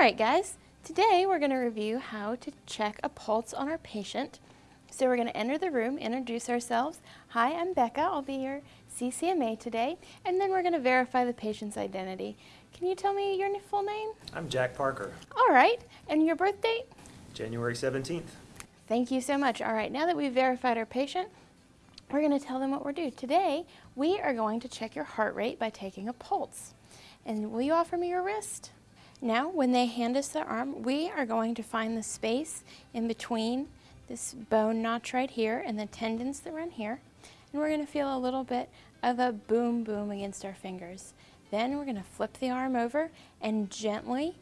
right, guys. Today we're going to review how to check a pulse on our patient. So we're going to enter the room, introduce ourselves. Hi, I'm Becca. I'll be your CCMA today. And then we're going to verify the patient's identity. Can you tell me your full name? I'm Jack Parker, All right. And your birth date? January 17th. Thank you so much. All right, now that we've verified our patient, we're going to tell them what we're doing. Today, we are going to check your heart rate by taking a pulse. And will you offer me your wrist? Now, when they hand us the arm, we are going to find the space in between this bone notch right here and the tendons that run here. And we're going to feel a little bit of a boom boom against our fingers. Then we're going to flip the arm over and gently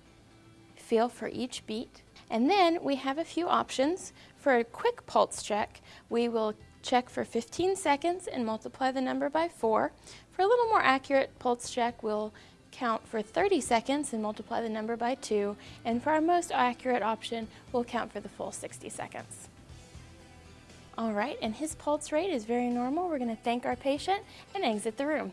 feel for each beat. And then we have a few options. For a quick pulse check, we will check for 15 seconds and multiply the number by 4. For a little more accurate pulse check, we'll count for 30 seconds and multiply the number by 2. And for our most accurate option, we'll count for the full 60 seconds. All right, and his pulse rate is very normal. We're going to thank our patient and exit the room.